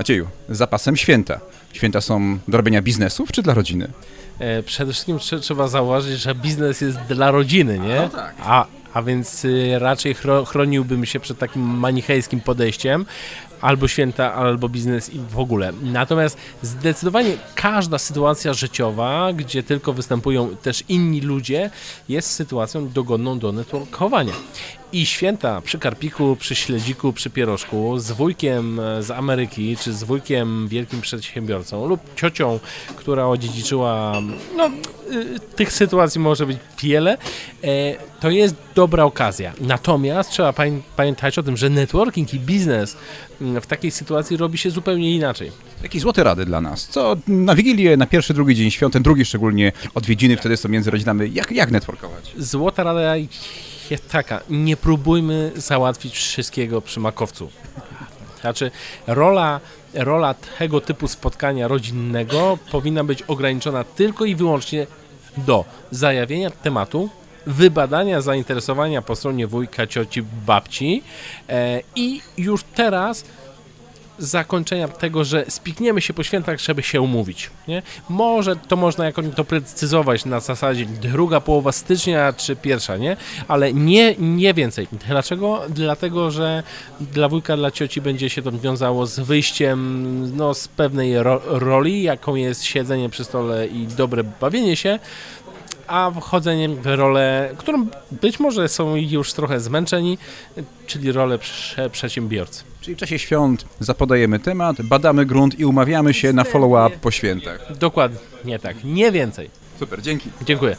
Macieju, zapasem święta. Święta są do robienia biznesów czy dla rodziny? E, Przede wszystkim trze- trzeba zauważyć, że biznes jest dla rodziny, nie? no tak. A, a więc y, raczej chro, chroniłbym się przed takim manichejskim podejściem. Albo święta, albo biznes i w ogóle. Natomiast zdecydowanie każda sytuacja życiowa, gdzie tylko występują też inni ludzie, jest sytuacją dogodną do networkowania. I święta przy karpiku, przy śledziku, przy pierożku, z wujkiem e, z Ameryki, czy z wujkiem wielkim przedsiębiorcą lub ciocią, która odziedziczyła, no, y, tych sytuacji może być wiele, e, to jest dobra okazja. Natomiast trzeba pamię- pamiętać o tym, że networking i biznes mm, w takiej sytuacji robi się zupełnie inaczej. Jakie złote rady dla nas? Co na Wigilię, na pierwszy, drugi dzień świąt, ten drugi szczególnie odwiedziny, wtedy są między rodzinami. Jak, jak networkować? Złota rada jest taka, nie próbujmy załatwić wszystkiego przy makowcu. Znaczy, rola, rola tego typu spotkania rodzinnego powinna być ograniczona tylko i wyłącznie do zajawienia tematu, wybadania zainteresowania po stronie wujka, cioci, babci e, i już teraz zakończenia tego, że spikniemy się po świętach, żeby się umówić. Nie? Może to można jakoś doprecyzować na zasadzie druga połowa stycznia czy pierwsza, nie? Ale nie, nie więcej. Dlaczego? Dlatego, że dla wujka, dla cioci będzie się to wiązało z wyjściem no, z pewnej ro roli, jaką jest siedzenie przy stole i dobre bawienie się, a wchodzeniem w rolę, którą być może są już trochę zmęczeni, czyli rolę prze przedsiębiorcy. Czyli w czasie świąt zapodajemy temat, badamy grunt i umawiamy się na follow-up po świętach. Dokładnie tak, nie więcej. Super, dzięki. Dziękuję.